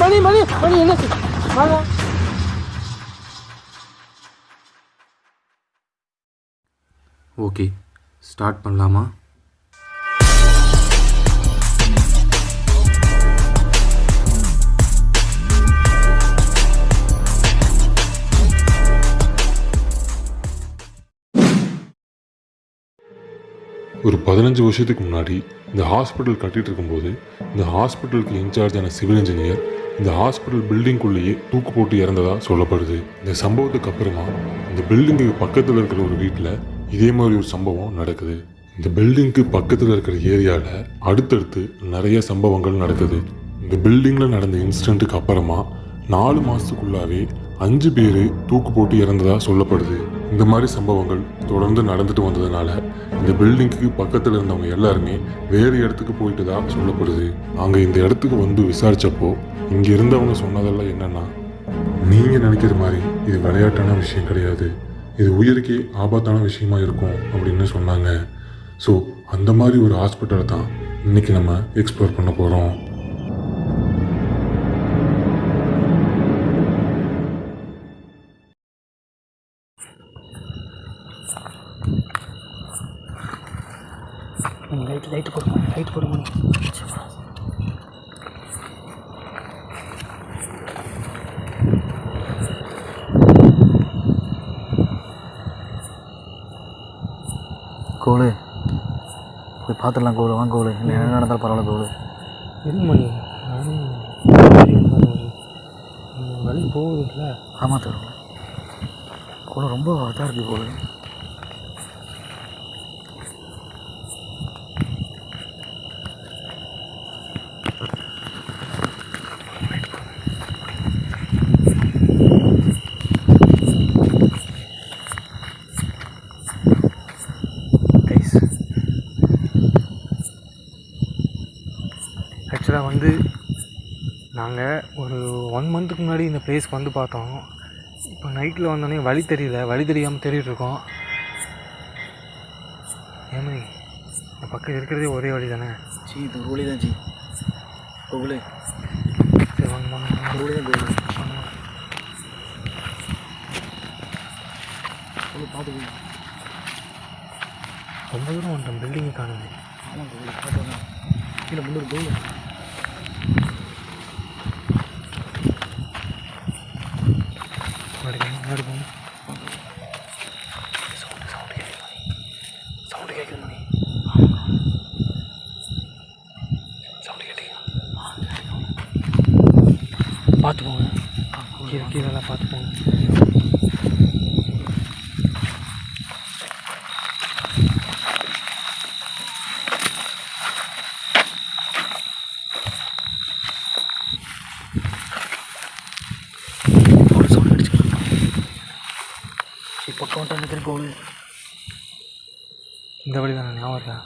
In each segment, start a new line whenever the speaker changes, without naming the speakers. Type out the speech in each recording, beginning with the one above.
மணி மணி மணி என்னாச்சு வாங்க.
Okay start பண்ணலாமா?
பதினஞ்சு வருஷத்துக்கு முன்னாடி இந்த ஹாஸ்பிட்டல் கட்டிட்டு இருக்கும்போது இந்த ஹாஸ்பிட்டலுக்கு இன்சார்ஜான சிவில் இன்ஜினியர் இந்த ஹாஸ்பிட்டல் பில்டிங்குள்ளேயே தூக்கு போட்டு இறந்ததாக சொல்லப்படுது. இந்த சம்பவத்துக்கு அப்புறமா இந்த பில்டிங்குக்கு பக்கத்தில் இருக்கிற ஒரு வீட்டில் இதே மாதிரி ஒரு சம்பவம் நடக்குது. இந்த பில்டிங்க்கு பக்கத்தில் இருக்கிற ஏரியாவில் அடுத்தடுத்து நிறைய சம்பவங்கள் நடக்குது. இந்த பில்டிங்கில் நடந்த இன்சிடெண்ட்டுக்கு அப்புறமா நாலு மாதத்துக்குள்ளாவே அஞ்சு பேர் தூக்கு போட்டு இறந்ததாக சொல்லப்படுது. இந்த மாதிரி சம்பவங்கள் தொடர்ந்து நடந்துட்டு வந்ததுனால இந்த பில்டிங்க்கு பக்கத்தில் இருந்தவங்க எல்லாருமே வேறு இடத்துக்கு போயிட்டு தான் சொல்லப்படுது. அங்கே இந்த இடத்துக்கு வந்து விசாரித்தப்போ இங்கே இருந்தவங்க சொன்னதெல்லாம் என்னன்னா நீங்கள் நினைக்கிற மாதிரி இது விளையாட்டான விஷயம் கிடையாது. இது உயிருக்கே ஆபத்தான விஷயமா இருக்கும் அப்படின்னு சொன்னாங்க. ஸோ அந்த மாதிரி ஒரு ஹாஸ்பிட்டலை தான் இன்னைக்கு நம்ம எக்ஸ்ப்ளோர் பண்ண போகிறோம்
லைட் லைட் போடுங்க லைட் போடுங்க
கோலு. போய் பார்த்துடலாம் கோலு வாங்க கோலு. இல்லை என்ன நடந்தாலும் பரவாயில்ல கோலு.
இரு மணி. வழி போகுதுல்ல.
ஆமாம் தரும் கோலு ரொம்ப இதாக இருக்குது கோலு கைஸ்
ஆக்சுவலாக வந்து நாங்கள் ஒரு ஒன் மந்த்துக்கு முன்னாடி இந்த பிளேஸ்க்கு வந்து பார்த்தோம். இப்போ நைட்டில் வந்தோடனே வழி தெரியல. வழி தெரியாமல் தேடிட்டு இருக்கோம். ஏமனி இந்த பக்கம் இருக்கிறதே ஒரே வழி தானே
ஜி இது ஒரு வழி தான் ஜி. கோகுலு
சரி வாங்க வாங்க வாங்க.
ஒரு வழி தான். கோகுலு பார்த்து
ரொம்ப தூரம் வந்துட்டோம் பில்டிங்கை காணுது.
ஆமாம் கோகுலு பார்த்து கீழே முன்னூறு கோகுலு
முன்னாடி போங்க முன்னாடி போங்க சவுண்டு சவுண்டு கேட்குது சவுண்டு கேட்குது மணி சவுண்டு கேட்டீங்களா பார்த்து போங்க கீழே கீழெல்லாம் பார்த்து போங்க
கோகுலு சவுண்ட் அடிச்சுக்கலாம் சரி பக்கம் வந்துட்டு நினைக்கிறேன் கோகுலு
இந்த வழி தானே ஞாபகம் இருக்கா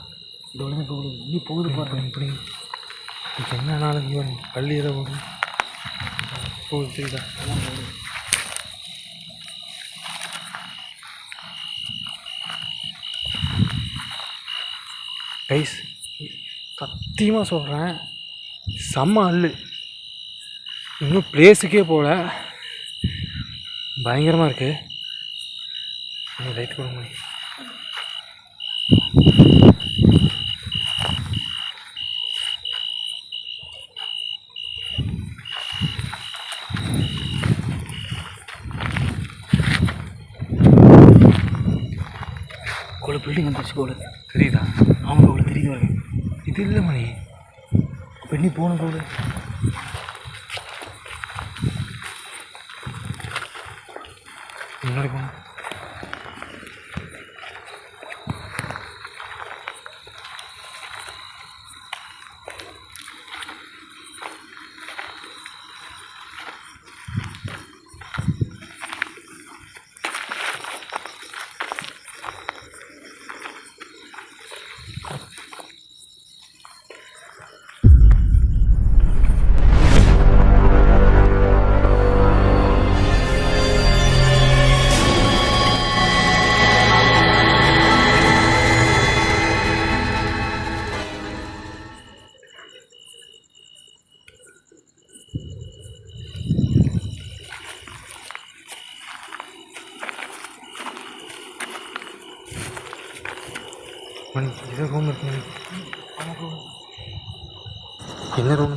இந்த வழி தான் கோகுலு நீ போகுது பாருங்க
இப்படி என்ன நாளும் இவன் பள்ளி ஏதோ போகும் போகுது தெரியுதா? கைஸ் சத்தியமாக சொல்கிறேன் செம்ம அல்லு இன்னும் பிளேஸுக்கே போகல பயங்கரமாக இருக்குது லைட் கொடுங்க
பில்டிங் வந்துருச்சு கோகுலு
தெரியுதா?
ஆமாம் கோகுலு தெரியுது பாருங்க
இது இல்லை மணி.
அப்போ போகணும் கோகுலு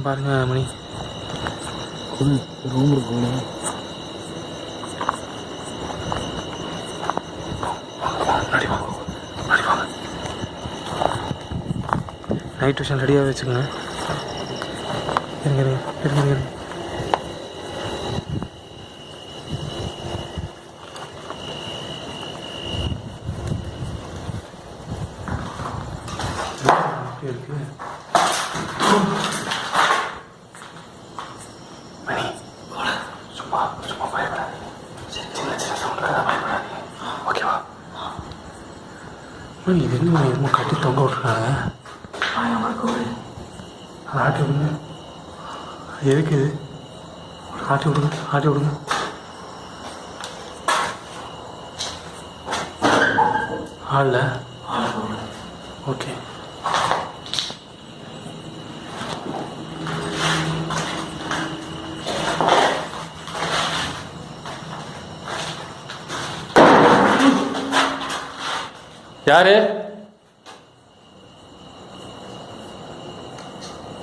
பாருங்க மணி.
ரூம் இருக்குங்க
நைட் டியூஷன் ரெடியாக வச்சுக்கோங்க. இருங்க இருங்க இருங்க இருங்க. இருக்கு மணி சும்மா சும்மா பயப்படாது சரி சின்ன சின்ன சவுண்டுக்காக பயப்படாதீங்க ஓகேவா மணி இது என்ன என்னமோ கட்டி தொங்க விட்ருக்காங்க அதை ஆட்டி விடுங்க எதுக்கு இது? ஆட்டி விடுங்க ஆட்டி விடுங்க ஆடல ஓகே யாரு?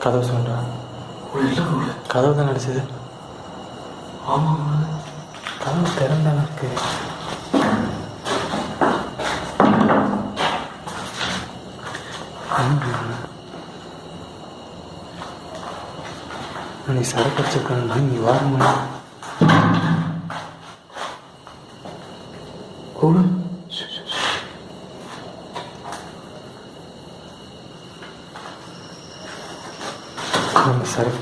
கதவு சொல்றா கதவு தான் அடிச்சது. ஆமாம் கதவு திறந்த இருக்கு. நீ சரக்கு வச்சிருக்காங்க நீ வாரமா கூட நம்ம சரக்கு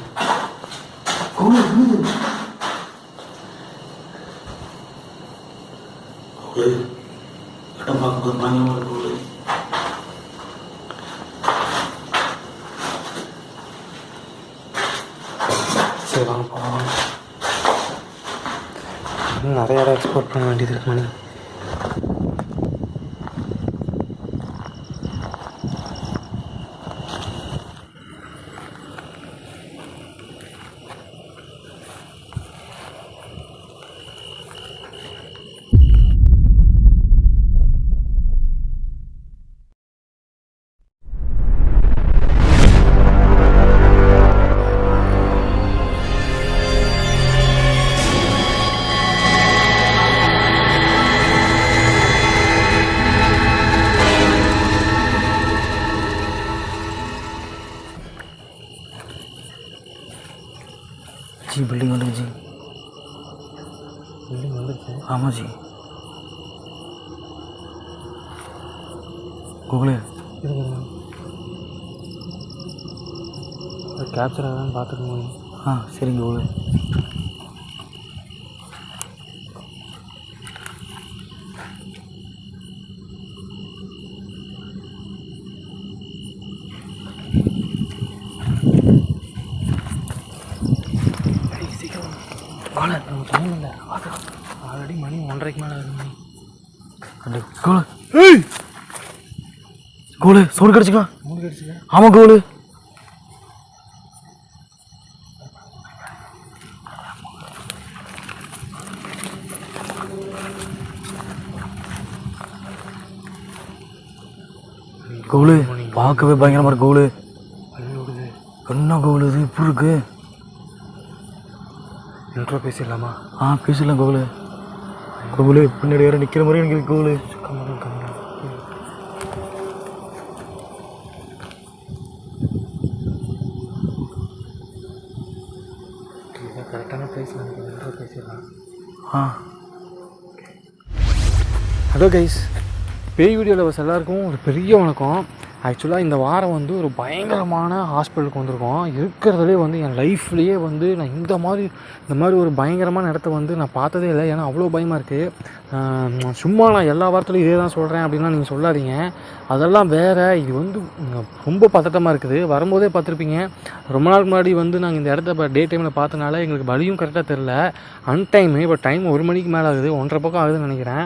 இடம் பார்க்கும்போது பயங்கரமாக இருக்கும்
சரி வாங்க. போகலாம் நிறைய இடம் எக்ஸ்போர்ட் பண்ண வேண்டியது இருக்கு மணி. கேப்சர் ஆகான்னு பார்த்துக்க முடியும்.
ஆ சரிங்க கோகுலே
சீக்கிரம் காலை நம்ம இல்லை. ஆல்ரெடி மணி ஒன்றரைக்கு மேலே ஆகுது மணி.
அண்டே கோகுலே கோகுலே சவுண்ட் கிடச்சிக்கலாம்
மூணு கிடச்சிங்க
ஆமாம் கோகுலே கோகுலே பார்க்கவே பயங்கரமாக இருக்கு
விடுது
என்ன கோகுலே இது? இப்படி இருக்கு?
இன்ட்ரோ பேசிடலாமா?
ஆ பேசலாம் கோகுலே கோகுலே பின்னாடி வேற நிற்கிற மாதிரி எனக்கு இருக்கு கோகுலே
கம்மலும் கரெக்டான ப்ரைஸ் நினைக்கிறேன் இன்ட்ரோ பேசிடலாம்.
ஆ.
ஹலோ கைஸ் பேய் வீடியோ லவர்ஸ் எல்லாருக்கும் ஒரு பெரிய வணக்கம். ஆக்சுவலாக இந்த வாரம் வந்து ஒரு பயங்கரமான ஹாஸ்பிட்டலுக்கு வந்திருக்கோம். இருக்கிறதுலே வந்து என் லைஃப்லேயே வந்து நான் இந்த மாதிரி இந்த மாதிரி ஒரு பயங்கரமான இடத்த வந்து நான் பார்த்ததே இல்லை. ஏன்னா அவ்வளோ பயமாக இருக்குது சும்மா நான் எல்லா வாரத்துலையும் இதே தான் சொல்கிறேன் அப்படின்லாம் நீங்கள் சொல்லாதீங்க. அதெல்லாம் வேறு இது வந்து ரொம்ப பதட்டமாக இருக்குது. வரும்போதே பார்த்துருப்பீங்க. ரொம்ப நாள் முன்னாடி வந்து நாங்கள் இந்த இடத்த இப்போ டே டைமில் பார்த்தனால எங்களுக்கு வழியும் கரெக்டாக தெரில அன்டைமு இப்போ டைம் ஒரு மணிக்கு மேலே ஆகுது. ஒன்றரை பக்கம் ஆகுதுன்னு நினைக்கிறேன்.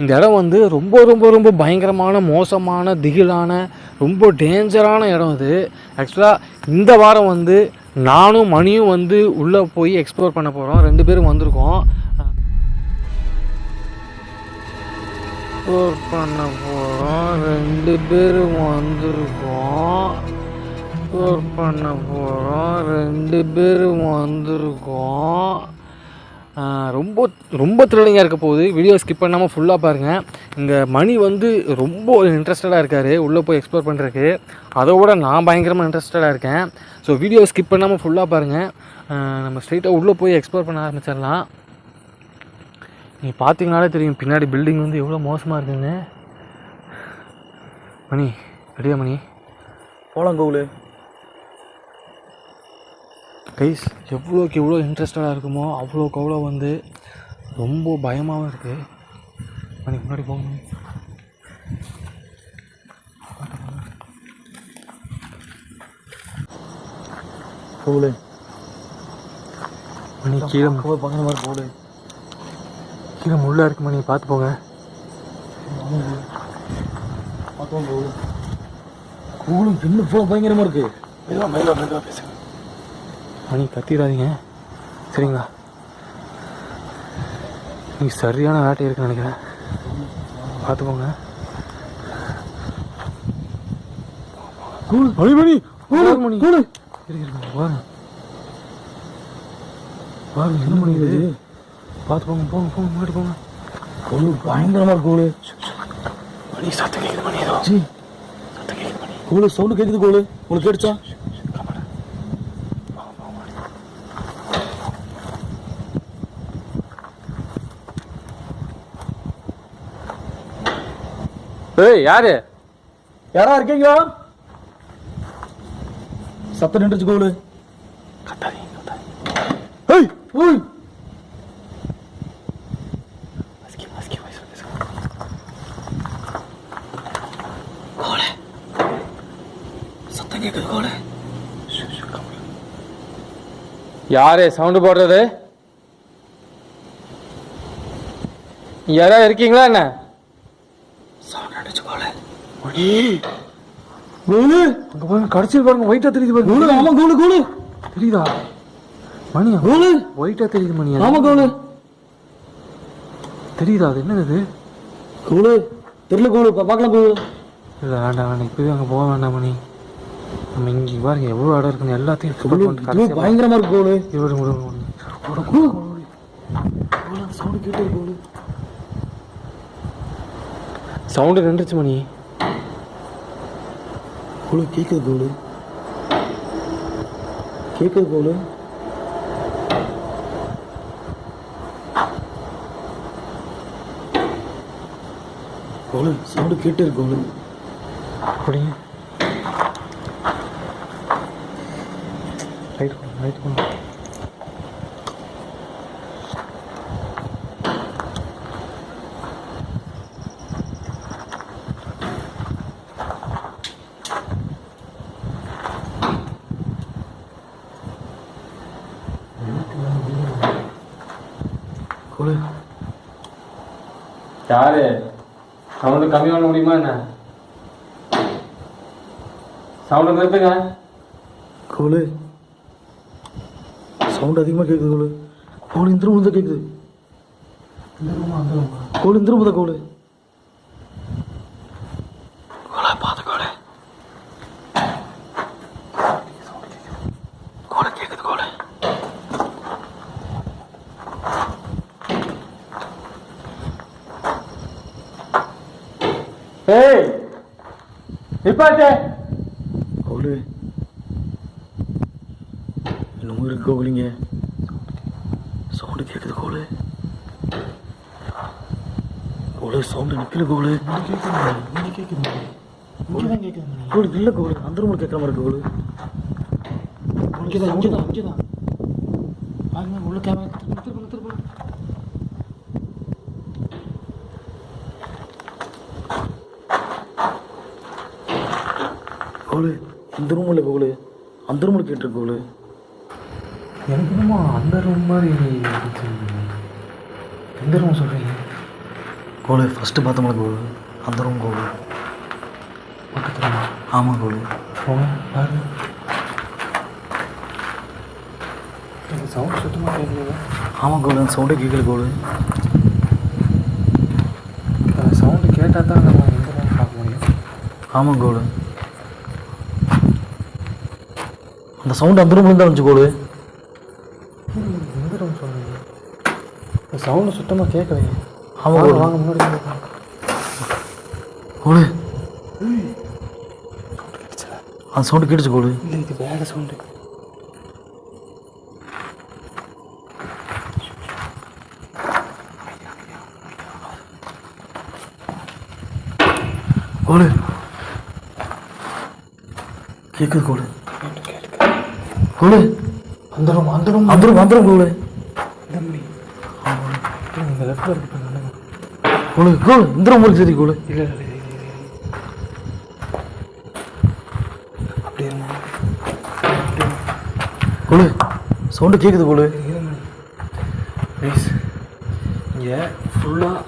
இந்த இடம் வந்து ரொம்ப ரொம்ப ரொம்ப பயங்கரமான மோசமான திகிலான ரொம்ப டேஞ்சரான இடம் இது ஆக்சுவலாக இந்த வாரம் வந்து நானும் மணியும் வந்து உள்ளே போய் எக்ஸ்ப்ளோர் பண்ண போகிறோம் ரெண்டு பேரும் வந்திருக்கோம். எக்ஸ்ப்ளோர் பண்ண போகிறோம் ரெண்டு பேரும் வந்திருக்கோம். எக்ஸ்ப்ளோர் பண்ண போகிறோம் ரெண்டு பேரும் வந்திருக்கோம். ரொம்ப ரொம்ப த்ரில்லிங்காக இருக்க போகுது. வீடியோ ஸ்கிப் பண்ணாமல் ஃபுல்லாக பாருங்கள் இங்கே மணி வந்து ரொம்ப இன்ட்ரெஸ்டடாக இருக்கார். உள்ளே போய் எக்ஸ்ப்ளோர் பண்ணுறதுக்கு அதை விட நான் பயங்கரமாக இன்ட்ரெஸ்டடாக இருக்கேன். ஸோ வீடியோ ஸ்கிப் பண்ணாமல் ஃபுல்லாக பாருங்கள் நம்ம ஸ்ட்ரெயிட்டாக உள்ளே போய் எக்ஸ்ப்ளோர் பண்ண ஆரம்பிச்சிடலாம். நீங்கள் பார்த்தீங்கனாலே தெரியும் பின்னாடி பில்டிங் வந்து எவ்வளோ மோசமாக இருக்குதுன்னு மணி ரெடியா மணி?
போலாம் கோகுலு.
கைஸ் எவ்வளோக்கு எவ்வளோ இன்ட்ரெஸ்டடாக இருக்குமோ அவ்வளோக்கு அவ்வளோ வந்து ரொம்ப பயமாகவும் இருக்குது மணி முன்னாடி போங்க. மணி.
கோகுலு
மணி கீழே
போய் பக்கம் மாதிரி கோகுலு
கீழே முள்ளா இருக்கு மணி. பார்த்து போங்க.
பார்த்தோம் கோகுலு கோகுலு இன்னும் இவ்வளோ பயங்கரமாக இருக்கு?
மெதுவாக மெதுவாக மெதுவாக பேசுங்க. மணி கத்திடாதீங்க. சரிங்களா? நீ சரியான வேட்டை இருக்குன்னு நினைக்கிறேன். பார்த்துக்கோங்க. மணி மணி மணி பாருங்க. பாருங்க என்ன மணி இது பார்த்து போங்க போங்க போங்க முன்னாடி போங்க.
கோகுலு பயங்கரமாக இருக்கு
மணி சத்தம் கேட்குது மணி ஏதோ. சத்தம் கேட்குது மணி.
சவுண்டு கேட்குது கோகுலு உங்களுக்கு கேட்டுச்சா?
ஏய் யாரு?
யாரா இருக்கீங்களா சத்தம் நின்றுச்சு
கத்தாதீங்க
ஏய் ஓய்.
யாரு சவுண்டு போடுறது? யாராவது இருக்கீங்களா என்ன? கோலு அங்க பாருங்க கடைசியில் பாருங்க ஒயிட்டா தெரியுது பாருங்க.
கோகுலு ஆமா கோகுலு
தெரியுதா? மணி.
கோகுலு
ஒயிட்டா தெரியுது மணி
ஆமா கோகுலு
தெரியுதா அது என்னது இது?
கோகுலு தெரியல கோகுலு பா- பார்க்கலாம் கோகுலு
இல்ல வேண்டாம் வேண்டாம். இப்பவே அங்க போக வேண்டாம் மணி. நம்ம இங்க பாருங்க எவ்வளவு இடம் இருக்குன்னு எல்லாத்தையும்
கோகுலு
பண்ணிட்டு
இது
கடைசியா
பயங்கரமா இருக்கு
விடுங்க.
சவுண்ட் கேட்டு கோகுலு
சவுண்டு நின்றுச்சு மணி.
குழு கேட்குது கோகுலு கேட்குது கோகுலு கோகுலு சவுண்டு கேட்டு இருக்கு கோகுலு
அப்படிங்க ரைட் போங்க ரைட் போங்க
கோகுலு
யாரு? சவுண்டு கம்மி பண்ண முடியுமா என்ன? சவுண்டு நிறுத்துங்க.
கோகுலு சவுண்ட் அதிகமாக கேட்குது கோகுலு கோகுலு இந்த ரூம் தான் கேட்குது கோகுலு இந்த ரூம் தான் கோகுலா பார்த்து கோகுலு கோகுலு கேட்குது கோகுலு
ஏய் நிப்பாட்டு
கோகுலு இன்னமும் இருக்கு கோகுலிங்க? சவுண்டு கேட்குது கோகுலு. கோகுலு சவுண்டு நிற்கல கோகுலு. கோகுலு இல்லை கோகுலு அந்த ரூமில் கேட்குற மாதிரி இருக்கு கோகுலு.
இங்கதான் இங்கதான் இங்கதான். பாருங்க உள்ள கேமரா திரும்ப திரும்ப திரும்ப
கோகுலு இந்த ரூம் இல்லை கோகுலு அந்த ரூமில் கேட்டிருக்கு கோகுலு
எனக்கு என்னமோ அந்த ரூம் மாதிரி. எந்த ரூம் சொல்கிறீங்க
கோகுலு ஃபஸ்ட்டு பார்த்தோம்ல கோகுலு அந்த ரூம் கோகுலு
பக்கத்தில்.
ஆமாம் கோகுலு
போங்க எனக்கு சவுண்ட் சுத்தமாக கேட்கல
ஆமாம் கோகுலு அந்த சவுண்டே கேட்கல
அந்த சவுண்டு கேட்டால் தான் நம்ம எந்த ரூம் பார்க்க முடியும்?
ஆமாம் கோலு அந்த சவுண்ட் அந்த ரூம்ல தான் வந்துச்சு கோலு
எந்த ரூம் சொல்லுங்க சவுண்டு சுத்தமாக கேட்கலையே
ஆமாம்
வாங்க, முன்னாடி.
கோலு அந்த சவுண்டு கேட்டுச்சு கோலு
இல்லை இது வேறு சவுண்டு
கோலு கேட்குது கோலு கோலு
அந்த ரூம் அந்த ரூம்
அந்த ரூம் அந்த ரூம் கோலு
தம்பி நீங்கள் லெஃப்டில் இருக்கு
கோலு இந்த ரூம் இருக்கு சரி கோலு
இல்லை இல்லை. அப்படி
கோலு சவுண்டு கேட்குது கோலு
ப்ளீஸ் இங்கே ஃபுல்லாக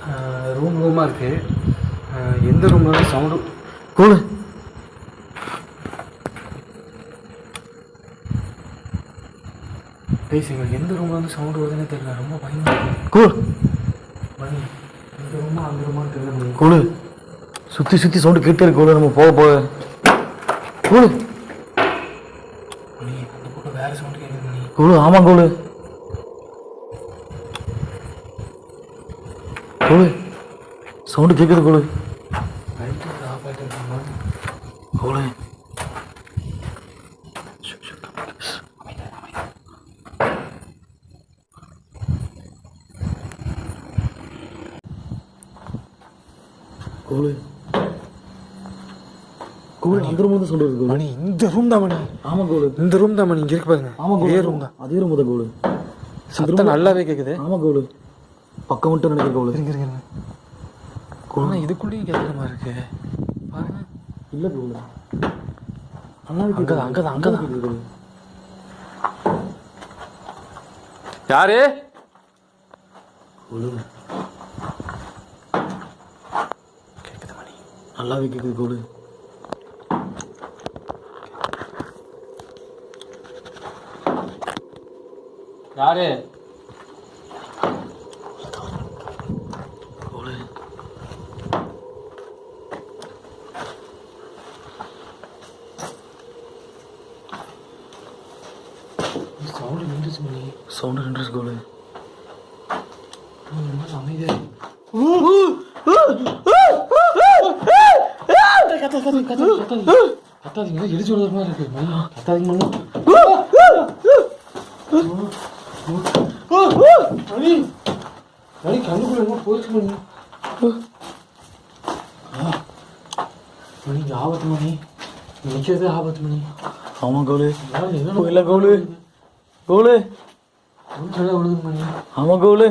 ரூம் ரூமாக இருக்குது எந்த ரூமில் சவுண்டு
கோலு
எங்களுக்கு எந்த ரூமில் வந்து சவுண்டு வருதுன்னே தெரியல. ரொம்ப பயமாக மணி இந்த ரூமா அந்த ரூமான்னு தெரியல
கோலு சுற்றி சுற்றி சவுண்டு கேட்டே இருக்கு. நம்ம போக போக.
பக்கம் வேறு சவுண்டு கேட்குது
கோலு ஆமாம் கோலு கோலு சவுண்டு கேட்குது கோலு
லைட்டு ஆஃப் ஆகிட்டு இருக்காங்க
கோலு கோலு. கோலு அந்த ரூம் தான் இருக்கு கோலு.
மணி இந்த ரூம் தான் மணி.
ஆமாம் கோலு.
இந்த ரூம் தான் மணி. இங்கே இருக்கு பாருங்க.
ஆமாம்
இதே
கோலு
ரூம் தான்.
அதே ரூம் தான் கோலு.
சத்தம் நல்லாவே கேட்குது
ஆமாம் கோலு. பக்கம் மட்டும் நினைக்கிற கோலு.
இருங்க இருங்க ஆனால் இதுக்குள்ளேயும் கேட்குற மாதிரி இருக்கு. பாருங்க.
இல்லை கோலு.
அங்கதான் அங்கதான் அங்கதான்.
கேட்குது கோலு.
யாரு?
கோலு
கேட்குது மணி
நல்லாவே கேட்குது கோலு
யாரு
கோலு
சவுண்டு நின்றுச்சு மணி
சவுண்டு நின்றுச்சு கோலு
ரொம்ப அமைதியாக கத்தாதீங்க இடிச்சு விடுற மாதிரி இருக்கு மணி கத்தாதீங்க மணி மணி மணி கண்ணுக்குள்ள என்ன போயிடுச்சு மணி மணி இங்க ஆபத்து மணி நிற்கிறது ஆபத்து மணி
ஆமாம் கோலு
என்ன
இல்லை கோலு கோலு
சொல்ல விடுது மணி
ஆமாம் கோலு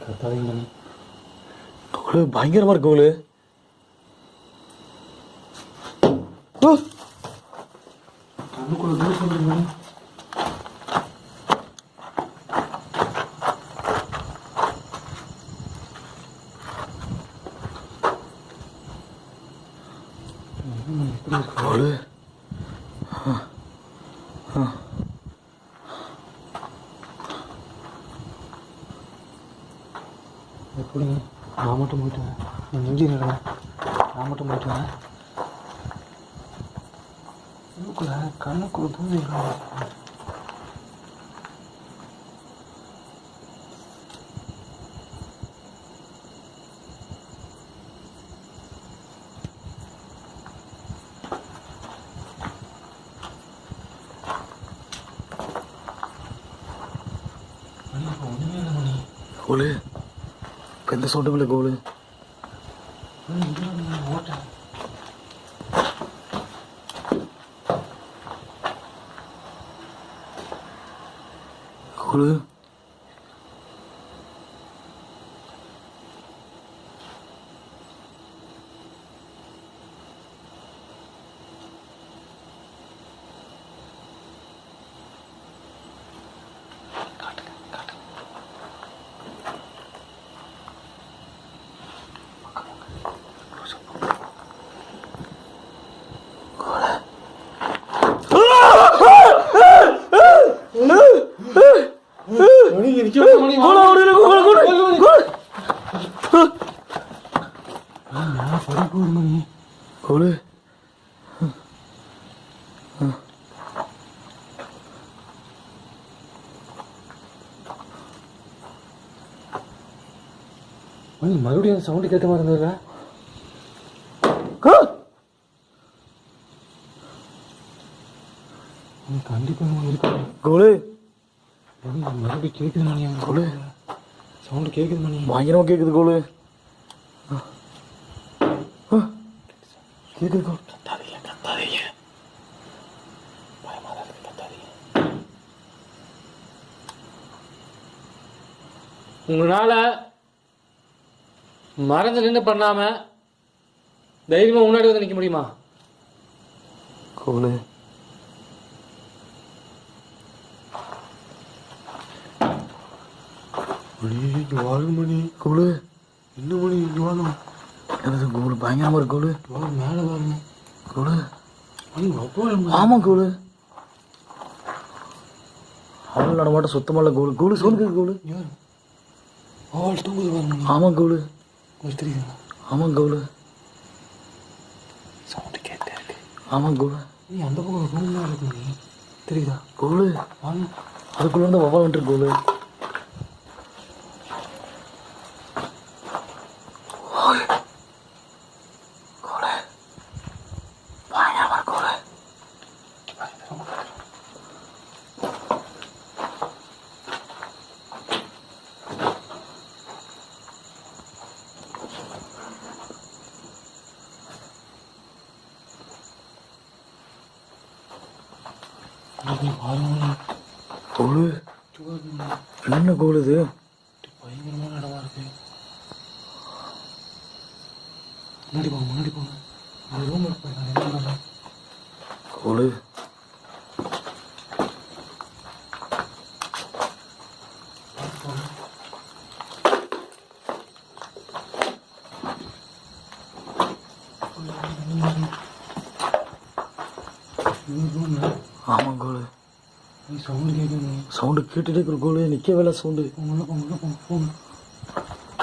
கத்தாதீங்க மணி
கோலு பயங்கரமாக இருக்கு கோலு
கண்ணுக்குள்ள தூசி வந்துருக்கு மணி
கோலு
எப்படிங்க நான் மட்டும் போயிட்டு வரேன் நான் இன்ஜினியர் நான் மட்டும் போயிட்டு வரேன் கண்ணுக்குள்ள கண்ணுக்குள்ள தூசி இருக்கு. மணி இப்போ ஒன்றுமே இல்லை மணி
கோலு இப்போ எந்த சவுண்டும்
மறுபடியும் சவுண்டு கேட்ட மாதிரி இருந்ததுல. கண்டிப்பாக இருக்கு
கோலு
மறுபடியும் கேட்குது மணி கொடு சவுண்டு கேட்குது மணி
பயங்கரமாக கேட்குது கோலு கேட்குது கோல்
கத்தாதீங்க கத்தாதீங்க பயமாக தான் இருக்கு கத்தாதீங்க உங்களால் மறந்து நின்று பண்ணாமல் தைரியமாக முன்னாடி வந்து நிற்க முடியுமா?
கோலு
மணி இங்கே வாழும் மணி.
கோலு
என்ன மணி இங்கே வாழும்
எனது கோலு பயங்கரமாக இருக்கு கோலு
வாங்க மேலே பாருங்க
கோலு ஆமாம் கோலு நடமாட்டம் சுத்தமாக கோலு கோலு சொல்லுங்க கோலு ஆமாம் கோலு
ஒரு தெரியுதுங்களா
ஆமாம் கோலு
சவுண்டு கேட்டே இருக்கு.
ஆமாம் கோலு
நீ அந்த பக்கம் ரூம்லாம் இருக்கு நீ. தெரியுதா?
கோலு
வாங்க.
அதுக்குள்ள இருந்து வவா வந்துட்டு கோலு கோலு பயங்கரமா இருக்கு கோலு கோலு என்ன கோலு இது
பயங்கரமான இடமா இருக்கு முன்னாடி போங்க முன்னாடி போங்க அந்த ரூம் இருக்கு நான் என்ன பண்ணுறேன்
கோலு ஆமாம் கோலு
நீ சவுண்டு கேட்குது
சவுண்டு கேட்டுட்டே இருக்கிற கோலு நிற்க வேலை சவுண்டு.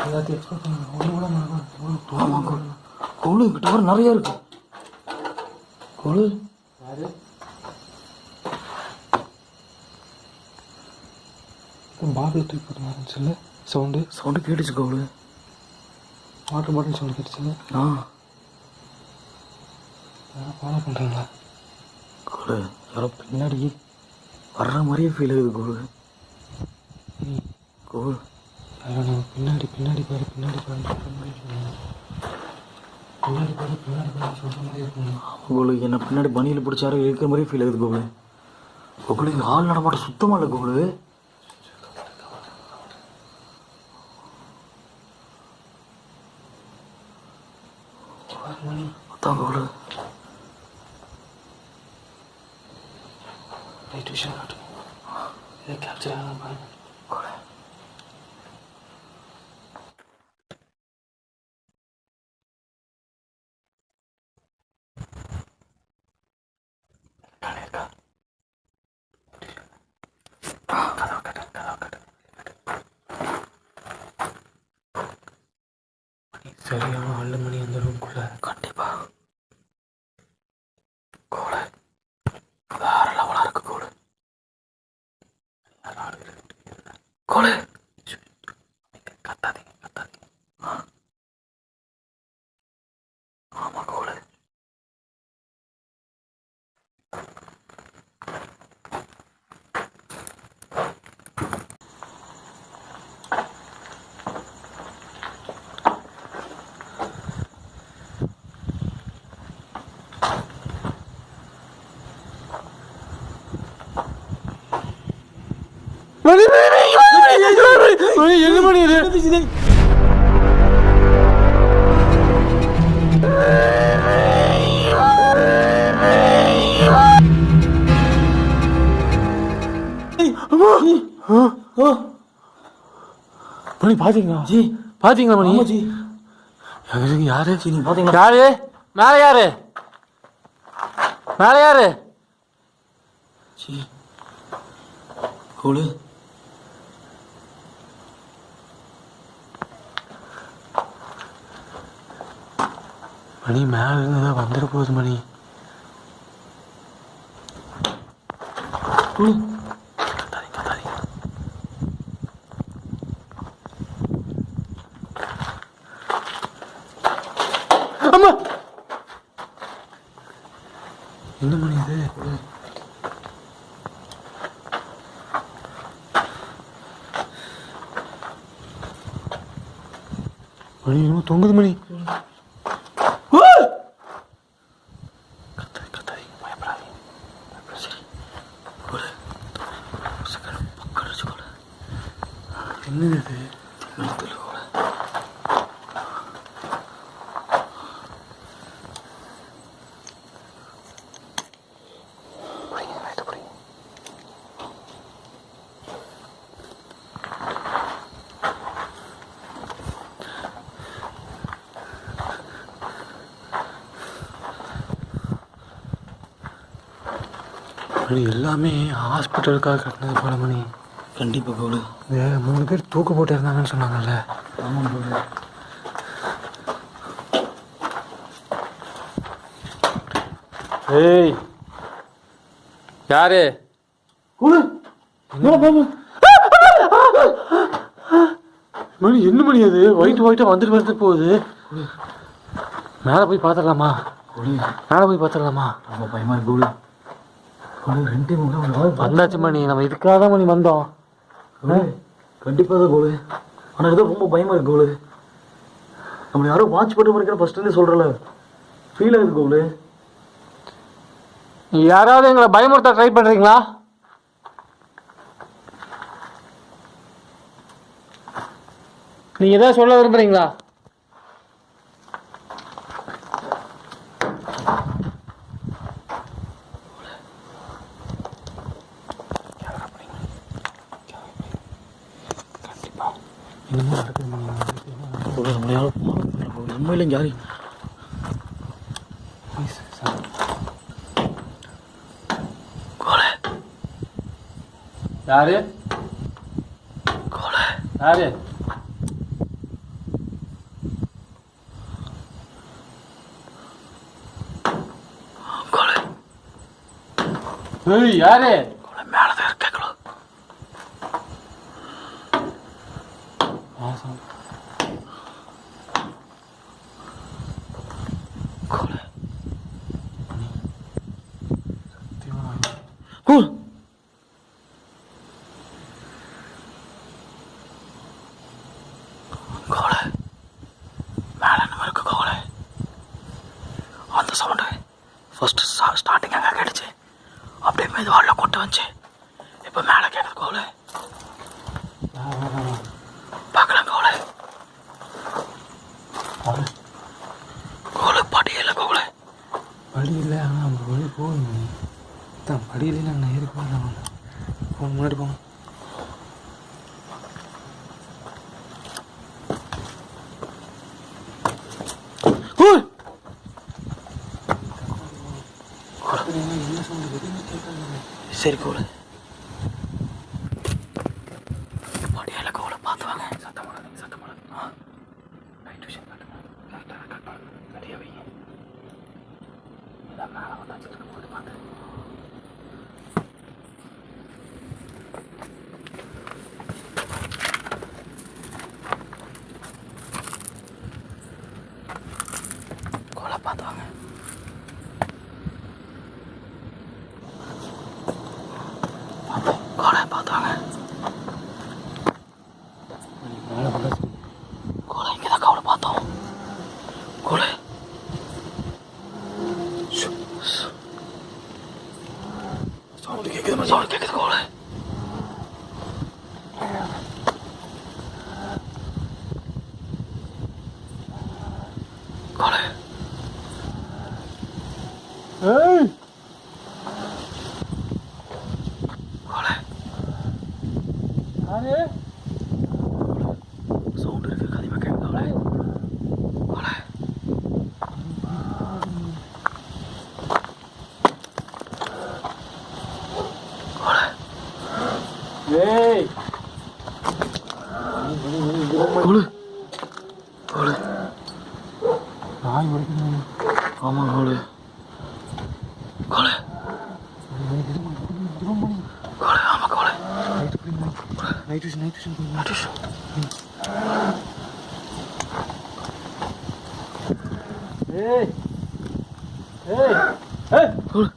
எல்லாத்தையும் பண்ணுங்க ஒன்று கூட மறக்காது
ஆமாம் கோலு கோலு. இங்கிட்ட வர நிறையா இருக்கு. கோலு?
யாரு? பாட்டில் தூக்கி போட்டு ஆரம்பிச்சுல சவுண்டு.
சவுண்டு கேட்டுச்சு கோலு.
வாட்டர் பாட்டில் சவுண்டு கேட்டுச்சுல
ஆ.
ஃபாலோ பண்ணுறாங்களா
கோலு யாரோ பின்னாடி வர்ற மாதிரியே ஃபீல் ஆகுது கோலு. கோலு
நம்ம பின்னாடி பின்னாடி பாரு பின்னாடி பாரு மாதிரி. பின்னாடி பாரு பின்னாடி பாரு சொல்கிற மாதிரி இருக்குங்க
கோலு என்னை பின்னாடி பனியில் பிடிச்சாரு இருக்கிற மாதிரியே ஃபீல் ஆகுது கோலு கோலு இங்கே ஆள் நடமாட்டம் சுத்தமாக இல்லை கோலு அதான் கோலு
ரைட் விஷயம் காட்டுங்க இதை கேப்சர் ஆகலாம் பாருங்க
கோலு
சரியான ஆளு மணி அந்த ரூம்குள்ள
கண்டிப்பா கோலு வேற லெவலாக இருக்கு கோலு கோலு கத்தாதீங்க கத்தாதீங்க ஆமா கோலு
என்ன மணி இது மணி பாத்தீங்களா
ஜி
பாத்தீங்களா மணி
ஆமா ஜி
எங்க யாரு?
ஜி நீங்க பாத்தீங்களா
யாரு மேல யாரு மேல யாரு
ஜி கோலு
மணி மேலே இருந்து வந்துட போகுது மணி. அம்மா! என்ன மணி இது?
மணி இன்னும் தொங்குது மணி.
மணி எல்லாமே ஹாஸ்பிட்டலுக்காக கட்டினது போல மணி.
கண்டிப்பாக கோலை
இந்த மூணு பேர் தூக்கு போட்டு இருந்தாங்கன்னு சொன்னாங்கல்ல?
ஆமாம் கோலை
ஏய் யாரு? மணி என்ன மணி அது? ஒயிட் ஒயிட்டாக வந்துட்டு வந்துட்டு போகுது. மேலே போய் பார்த்துடலாமா? மேலே போய் பார்த்துடலாமா?
ரொம்ப பயமா இருக்கு ரெண்டு ஒரு ஆள்
வந்தாச்சு மணி. நம்ம இதுக்காக தான் மணி வந்தோம்.
கண்டிப்பாக தான் கோலை. ஆனால் ஏதோ ரொம்ப பயமா இருக்கு கோலை. நம்ம யாரோ வாட்ச் பண்ண மாதிரி ஃபர்ஸ்ட்லேருந்து சொல்கிறல ஃபீல் ஆகுது கோலை.
யாராவது எங்களை பயமுறுத்த ட்ரை பண்ணுறீங்களா நீங்கள் எதாவது சொல்ல விரும்புகிறீங்களா
கோலை நம்மளை யாரோ உண்மையிலும் யாரு கோலை
யாரு
கோலை
யாரு
கோலை
ஏய் யாரு
கோலை மேலே தான் இருக்கேங்களோ கோலை கோலை கோலை மேலே நம்ம இருக்க கோலை அந்த சவுண்டு ஃபர்ஸ்ட் ஸ்டார்டிங் அங்கே கேட்டுச்சு அப்படியே மெதுவாளில் கொண்டு வந்துச்சு இப்போ மேலே கேட்குது கோலை பார்க்கலாம் கோலை கோலை படியல கோலை
படி இல்லை ஆனால் நம்ம வழி போகணும் தான் படியில நாங்கள் ஏறி போகலாம் போங்க முன்னாடி போங்க
கோல் சரி கோலை படியல கோலை பார்த்து வாங்க சத்தம் போடாதீங்க சத்தம் போடாதீங்க ஆ நைட் விஷயம் காட்டுங்க கரெக்டாக கரெக்டாக ரெடியாக வைங்க இதான் மேலே வந்தாச்சு இருக்க போது பார்த்து கோலை பார்த்து வாங்க கோலை பார்த்து வாங்க கோலை இங்கே தான் கவலை பார்த்தோம் கோலை சவுண்டு கேட்குது சவுண்டு கேட்குது கோலை கோலை
ஏய்
கோலை
யாரு
சவுண்டு இருக்கு கதிமா கேட்குது கோலை கோலை கோலை
ஏய்
கோலை கோலை
நாய் வரைக்கும்
ஆமாம் கோலை கோலை கோலை ஆமாம் கோலை
நைட் விஷன் நைட் விஷன் ஏய் ஏய் ஏய்
கோலை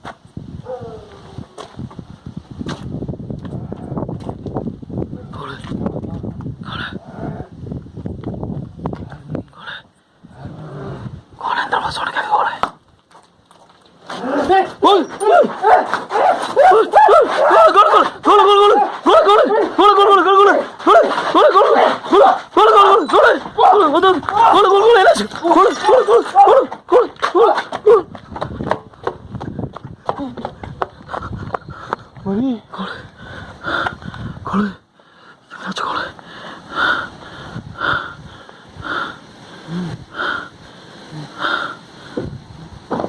கோலை கோலை கோலை கோலு என்னாச்சு கோலு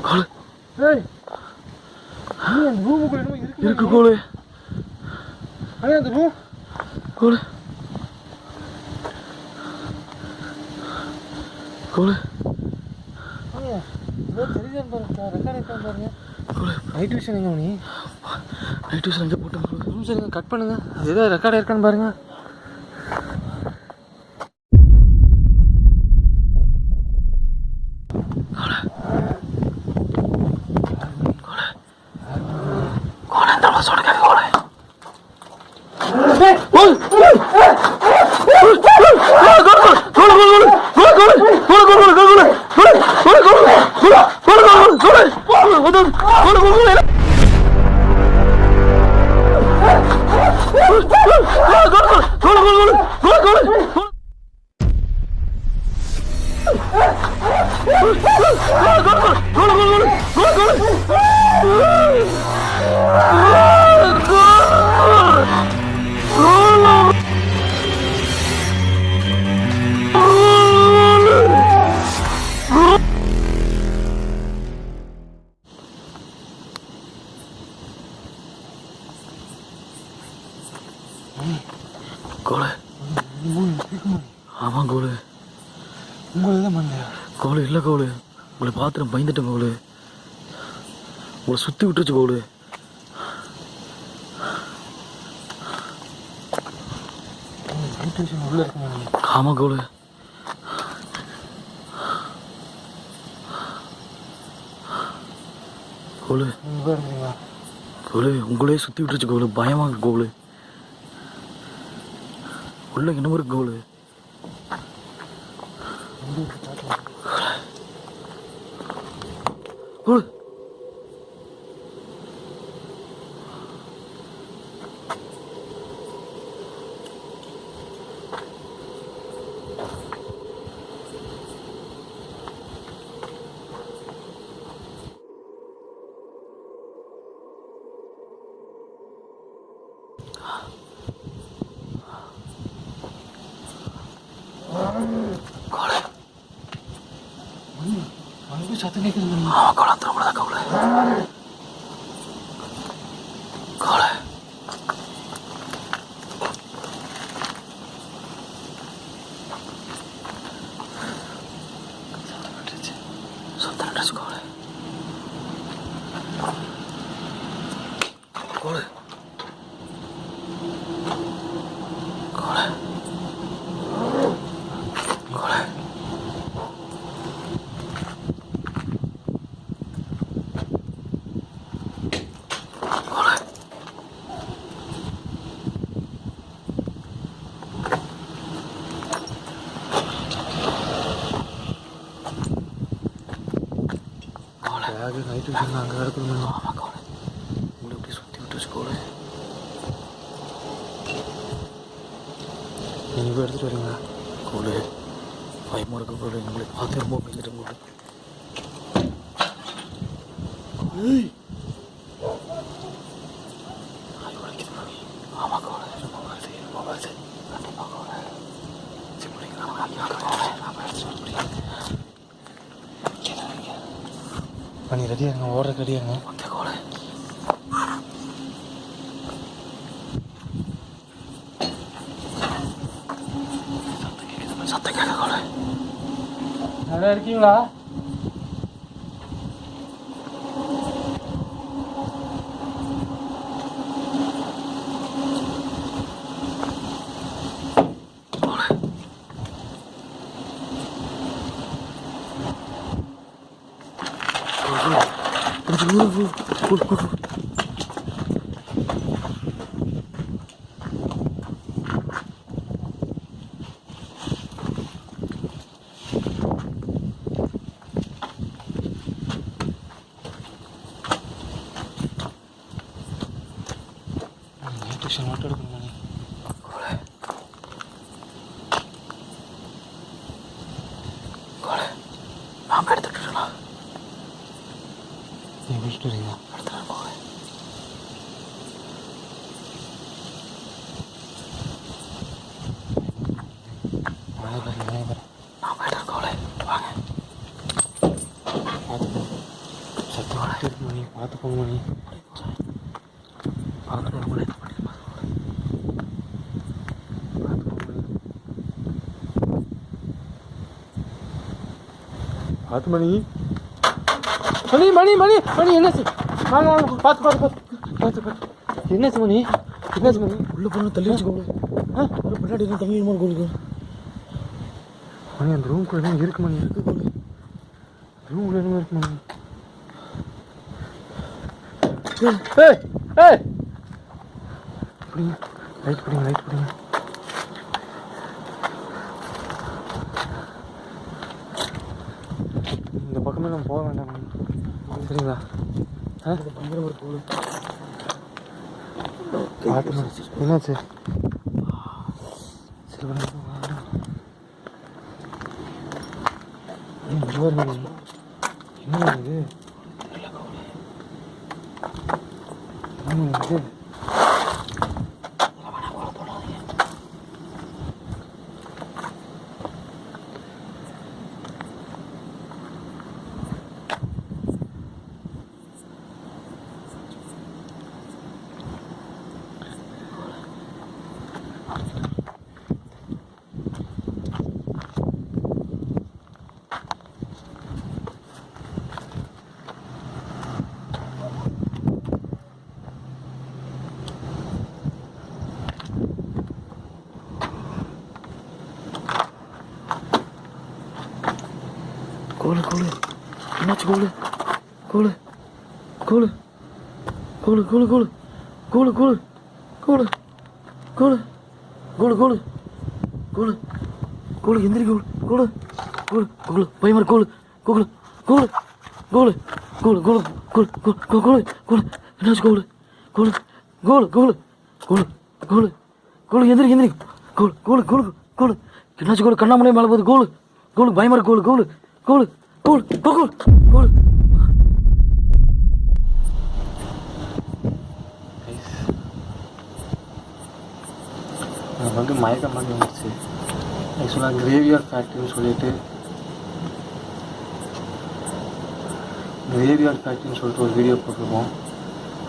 கோலு
ஏய் நீ அந்த ரூமுக்குள்ள என்னமோ இருக்கு
இருக்கு கோலு
அண்ணே அந்த ரூம் அண்ணே ஏதோ தெரியுதான்னு பாருங்க ரெக்கார்ட் பாருங்க நைட் விஷன் எங்க நீ
டூ விஷன் எங்கே
சரிங்க கட் பண்ணுங்க. அது ஏதோ ரெக்கார்ட் இருக்கான்னு
பாருங்கள்
உங்களுக்கு தான் பண்ணலையா?
கோலு இல்லை கோலு. உங்களை பார்த்துட்டு பயந்துட்டேன் கோலு. உங்களை சுற்றி விட்டுருச்சு கோலு.
உள்ள இருக்குங்க
ஆமாம் கோலு. கோலு. கோலு உங்களே சுற்றி விட்டுருச்சு கோலு. பயமா இருக்கு கோலு. உள்ள இன்னும் இருக்கு கோலு கோலு
அங்கே சத்தம் கேட்குது
ஆமாம் கோலு அந்த ரூமில் தான் கோலு கோலு சத்தம் நின்றுச்சு கோலு கோலு கோலு கோலு கோலு
பேக் நைட் விஷன் அங்கே கிடக்கணும்
ஆமாம் கோலு உங்களை இப்படி சுற்றி விட்டுருச்சு கோலு
நீங்கள் போய் எடுத்துகிட்டு வரீங்களா
கோலு பயமாக இருக்கு கோலு நம்மளை பார்த்து ரொம்ப பயந்துட்டேன் கோலு ஆய், வலிக்குது கோலு. ஆமா கோலு ரொம்ப வருது ரொம்ப வருது கண்டிப்பாக கோலு சரி பிடிங்க நம்ம ஐயா கோலு நம்ம எடுத்துட்டு பிடிங்க
பண்ணி ரெடியாக இருங்க ஓடுற ரெடியாக இருங்க
ஓகே கோலு சத்தம் கேட்குது சத்தம் கேட்க கோலு
நல்லா இருக்கீங்களா நைட் விஷன் மட்டும் எடுக்கணும் மணி
கோலு நாம் எடுத்துட்டுலாம்
நீங்கள் விட்டுட்டு வரீங்களா
எடுத்துட்டு போவேன்
நாய் பாரு நாய் பாரு
நான் போயிட்டு இருக்கோளே வாங்க
பார்த்து சத்தம் இருக்கு மணி பார்த்து போங்க மணி பார்த்து போங்க மணி பார்த்து போங்க மணி பார்த்து மணி. மணி மணி மணி மணி என்னாச்சு வாங்க வாங்க பார்த்து பார்த்து பார்த்து பார்த்து பார்த்து என்னாச்சு மணி? என்னாச்சு மணி?
உள்ள போன தள்ளி வச்சுக்கோளே
ஆ.
ஒரு பின்னாடி தம்பி மாதிரி கோலுக்கு
மணி அந்த ரூம்குள்ள என்ன இருக்கு மணி? இருக்கு மணி. ரூம்குள்ள என்ன இருக்கு மணி? ஏய் expensive. என்னாச்சு
கோலு கோலு கோலு கோலு கோலு கோலு கோலு கோலு கோலு கோலு கோலு கோலு கோலு கோலு எந்திரி கோலு கோலு கோலு கோலு பயமர் கோலு கோலு கோலு கோலு கோலு கோலு கோலு கோலு கோலு கோலு என்னாச்சு கோலு கோலு கோலு கோலு கோலு கோலு கோலு எந்திரி எந்திரி கோலு கோலு கோலு கோலு என்னாச்சு கோலு கண்ணாமலையே மேலே போகுது கோலு கோலு பயமர் கோலு கோலு கோலு கோலு கோலு கோலு
வந்து மயக்கம் மாதிரி வந்துச்சு ஆக்சுவலாக கிரேவியர் ஃபேக்ட்ரின்னு சொல்லிட்டு கிரேவியர் ஃபேக்ட்ரின்னு சொல்லிட்டு ஒரு வீடியோ போட்டிருக்கோம்.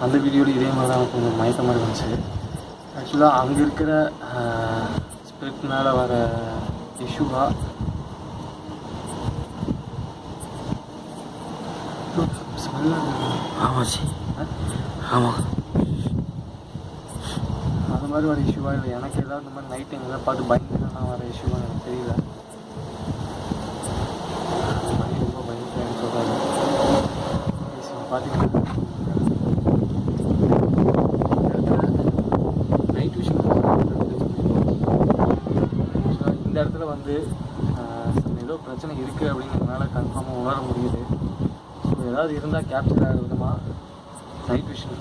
அந்த வீடியோவில் இதே மாதிரி தான் கொஞ்சம் மயக்கம் மாதிரி வந்துச்சு. ஆக்சுவலாக அங்கே இருக்கிற ஸ்பிரிட்னால் வர இஷ்யூவாக
ஆமாம் சி ஆமாம்.
அது மாதிரி வர இஷ்யூவாக இல்லை? எனக்கு ஏதாவது இந்த மாதிரி நைட் டைம் ஏதாவது பார்த்து பயந்துனா வர இஷ்யூவாக எனக்கு தெரியல. ரொம்ப பயந்துட்டேன்னு சொல்கிறாரு பார்த்தீங்கன்னா நைட் விஷயம் இந்த இடத்துல வந்து ஏதோ பிரச்சனை இருக்குது அப்படிங்கிறதுனால கன்ஃபார்மாக உணர முடியுது. ஏதாவது இருந்தால் கேப்சர் ஆகிற விதமாக நைட் விஷன்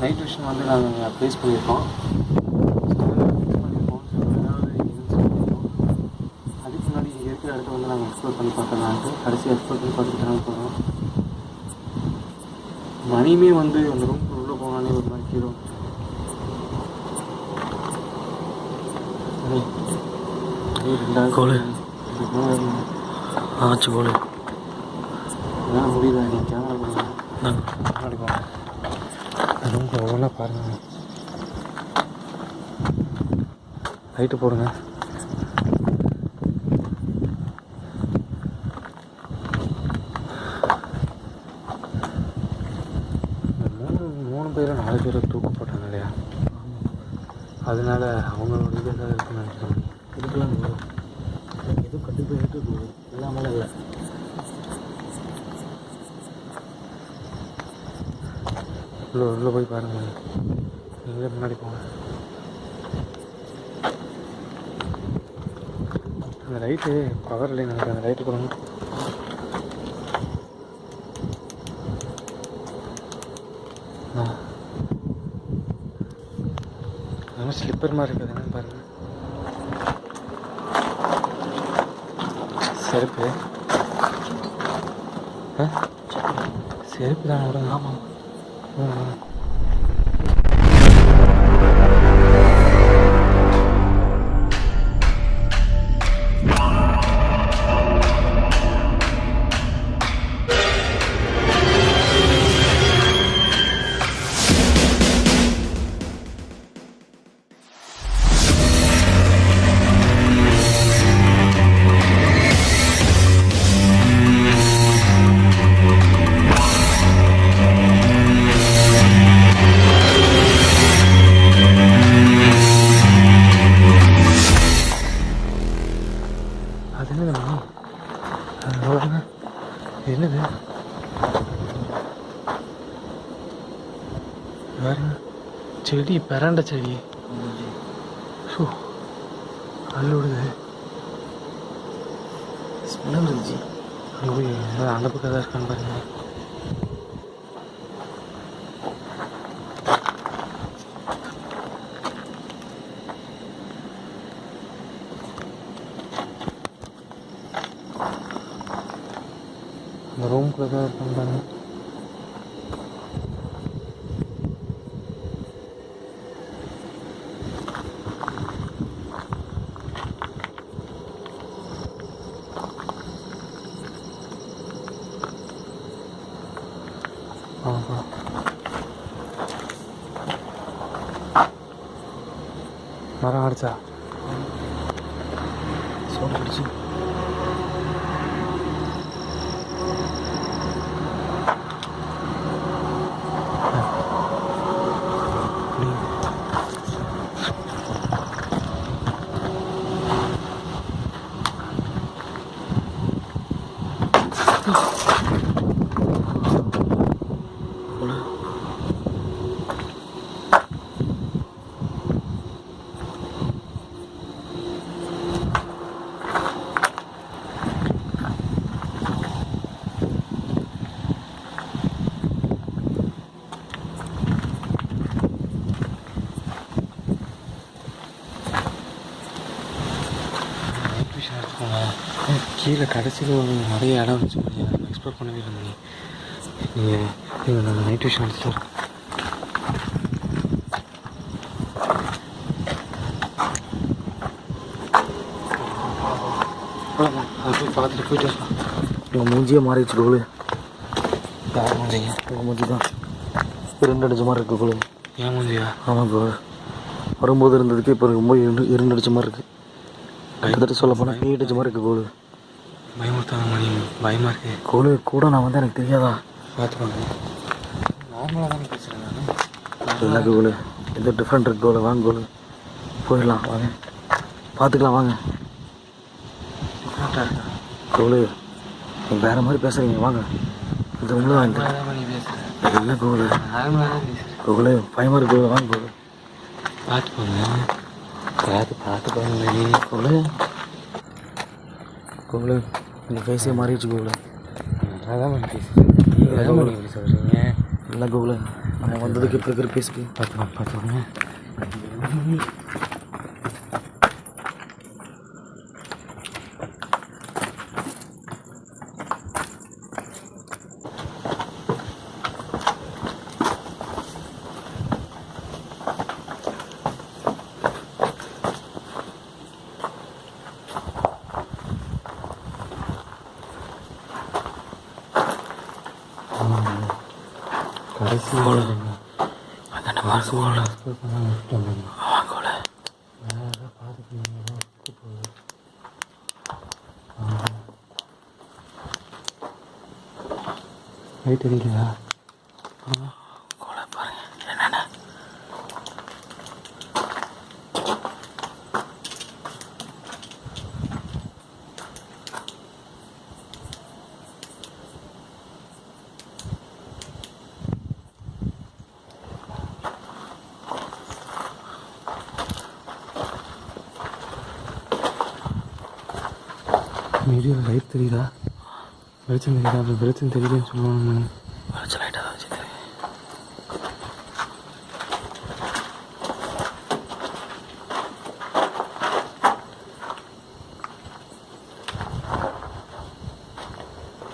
நைட் விஷன் வந்து நாங்கள் ப்ளேஸ் பண்ணியிருக்கோம். அதுக்கு முன்னாடி இங்கே இருக்கிற இடத்த வந்து நாங்கள் எக்ஸ்ப்ளோர் பண்ணி பார்க்கலான்ட்டு கடைசி எக்ஸ்ப்ளோர் பண்ணி பார்த்துட்டு போகிறோம் மணியுமே வந்து அந்த வச்சு போடு ரொம்ப ஓவலாக பாருங்கள் லைட்டு போடுங்க. அந்த லைட்டு பவர் இல்லைன்னு நினைக்கிறேன். அந்த லைட்டு கொடுங்க ஆ. ஸ்லிப்பர் மாதிரி இருக்குது. என்னன்னு பாருங்கள் செருப்பு. ஆ? செருப்பு தானே ஆமாம் ம் பிரண்ட செடி. ஷோ விடுது
ஸ்மெல் இருந்துச்சு
அங்கே போய் அந்த பக்கம் தான் இருக்கான்னு பாருங்க. அந்த ரூம்குள்ளே தான் இருக்கான்னு பாருங்க ஆஹா மரம் அடிச்சா
சவுண்ட் அடிச்சு
நைட் விஷயம் எடுத்துக்கோங்க கீழே கடைசியில் ஒரு நிறைய இடம் வச்சுக்கோங்க எக்ஸ்ப்ளோர் பண்ணவே இல்லை நீங்கள் நீங்கள் நீங்கள் நாங்கள் நைட் போய் பார்த்துட்டு போயிட்டு வரலாம்
மூஞ்சியே மாறிடுச்சு கோலு
யார் மூஞ்சிங்க?
உங்கள் மூஞ்சி தான். இரண்டு அடிச்ச மாதிரி இருக்கு கோலு
ஏன் மூஞ்சியா?
ஆமாம் கோலு வரும்போது இருந்ததுக்கு இப்போ ரொம்ப இரண்டு அடிச்ச மாதிரி இருக்கு. கிட்டத்தட்ட சொல்ல போனால் கை அடிச்ச மாதிரி இருக்கு கோலு
பயமுறுத்தாங்க மணி பயமாக இருக்கு?
கோலு கூட நான் வந்து எனக்கு தெரியாதா?
பார்த்துக்கோங்க. நார்மலாக தானே பேசுகிறேன் நான்.
கோலு? எந்த டிஃப்ரெண்ட் இருக்கு கோலு. வாங்க கோலு. போயிடலாம் வாங்க. பார்த்துக்கலாம் வாங்க. கோலு வேற மாதிரி பேசுறீங்க வாங்க. இது உங்களை வாங்க. இல்லை கோலு? கோலு பயமாக இருக்கு கோலு. வாங்க கோலு.
பார்த்துக்கோங்க. பார்த்து பார்த்துக்கோங்க மணி
கோலு. கோலு. இந்த ஃபேஸே மாறிடுச்சு கோலு
நல்லா தான் பண்ணி பேசுகிறேன் நீங்கள் தான் பண்ணி இப்படி சொல்கிறீங்க
இல்லை கோகுல நான் வந்ததுக்கு இப்போ இருக்கிற பேசி
பார்த்துக்கோங்க பார்த்துக்கோங்க கடைசி
அங்கே வாங்க கோகுல வாங்க கோகுல
மாதிரி தெரியலையா
கோகுல பாருங்க என்னென்ன
வீடியோவில் லைட் தெரியுதா? வெளிச்சம் தெரியுதா அப்படி வெளிச்சம் தெரியுதுன்னு சொல்லுவாங்க
வெளிச்சம் லைட்டாக தான் வச்சு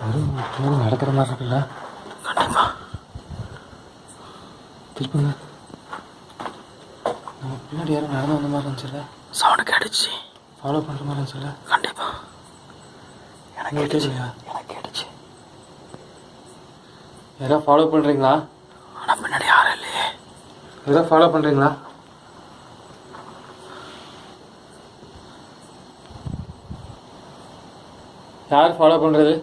யாரும் நடக்கிற மாதிரி இருக்குல்ல?
கண்டிப்பாக
திருப்புங்க நம்ம பின்னாடி யாரும் நடந்து வந்த மாதிரி இருந்துச்சுல்ல?
சவுண்டு கேட்டுச்சு.
ஃபாலோ பண்ணுற மாதிரி இருந்துச்சுல்ல?
கண்டிப்பாக எனக்கு
உங்களுக்கு
கேட்டுச்சு
கேட்கலையா
எனக்கு கேட்டுச்சு
யாராவது ஃபாலோ பண்ணுறீங்களா
ஆனால் பின்னாடி யாரும் இல்லையே.
யாராவது ஃபாலோ பண்ணுறீங்களா யார் ஃபாலோ பண்ணுறது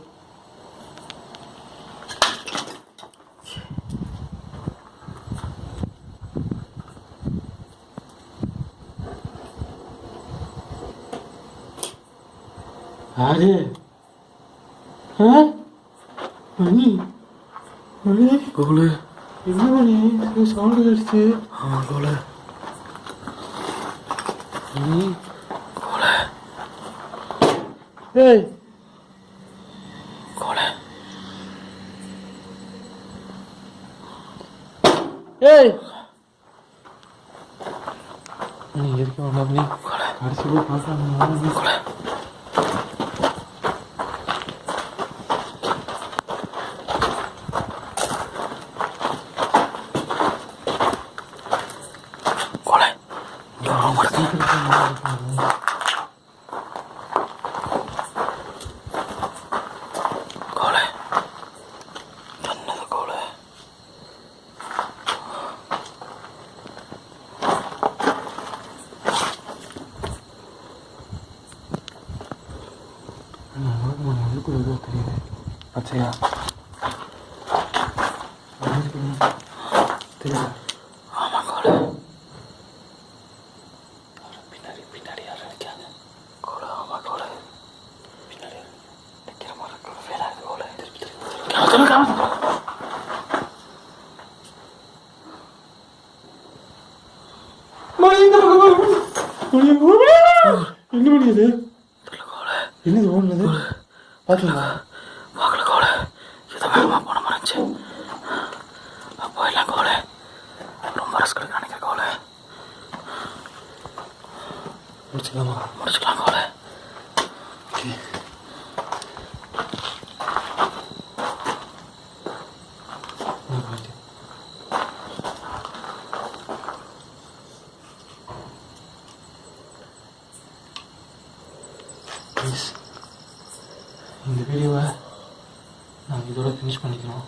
யாரு? ஆ? மணி மணி என்ன பண்ணி சவுண்டு
ஆமாம் கோலை
நீ
கோலை
ஏய்.
கோலை
ஏய். நீ கடைசி போய் பார்க்கலாம்
கோலை கோலை இங்கே ஒரு ரூம் இருக்கு கோலை என்னது கோலை
உள்ளுக்குள்ள ஏதோ தெரியுது பச்சையா தெரியல
ஆமாம் கோலை பின்னாடி பின்னாடி யாரும் நிற்காங்க கோலை ஆமாம் கோலை பின்னாடி நிற்கிற மாதிரி இருக்கு ஃபீல் ஆகுது கோலை திருப்பி திருப்பி திருப்பி
மணி இந்த பக்கம் வா. மணி, மணி. என்ன மணி இது என்னது ஓடுனது பார்த்தீங்களா
வாக்கல கோலை இதை வேகமாக போன மாதிரி இருந்துச்சு. போயிடலாம் கோலை ரொம்ப ரிஸ்க் எடுக்க நினைக்கிற கோலை
முடிச்சுக்கலாமா?
முடிச்சுக்கலாம் கோலை
ப்ளீஸ் இந்த வீடியோவை நாங்கள் இதோட ஃபினிஷ் பண்ணிக்கிறோம்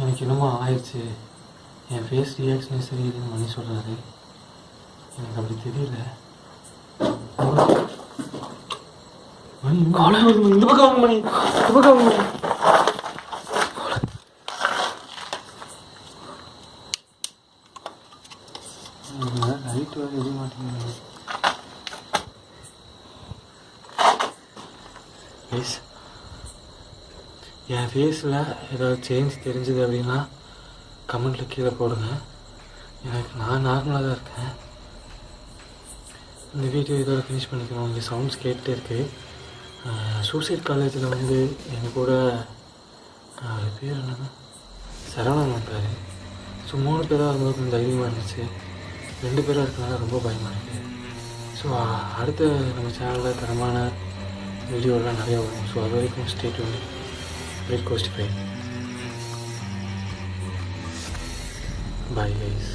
எனக்கு என்னமோ ஆயிடுச்சு. என் ஃபேஸ் ரியாக்ஷனே சரி இல்லைன்னு மணி சொல்கிறாரு எனக்கு அப்படி தெரியல. மணி இந்த பக்கம் மணி, இந்த பக்கம் மணி இந்த பக்கம் வாங்க மணி லைட் வேறு எரிய மாட்டேங்குது ப்ளீஸ் என் ஃபேஸில் ஏதாவது சேஞ்ச் தெரிஞ்சுது அப்படின்னா கமெண்ட்டில் கீழே போடுங்க. எனக்கு நான் நார்மலாக தான் இருக்கேன். இந்த வீடியோ இதோட ஃபினிஷ் பண்ணிக்கணும் இங்கே சவுண்ட்ஸ் கேட்டுட்டே இருக்குது சூசைட் காலேஜில் வந்து எங்கள் கூட அவர் பேர் என்னன்னா சரவணன் வந்தார். ஸோ மூணு பேராக இருக்கும்போது கொஞ்சம் தைரியமாக இருந்துச்சு. ரெண்டு பேராக இருக்கனால ரொம்ப பயமாக இருக்குது ஸோ அடுத்த நம்ம சேனலில் தரமான வீடியோலாம் நிறையா வரும். ஸோ அது வரைக்கும் ஸ்டேட் வந்து வெயிட் கோஸ்ட் ஃபை பாய் கைஸ்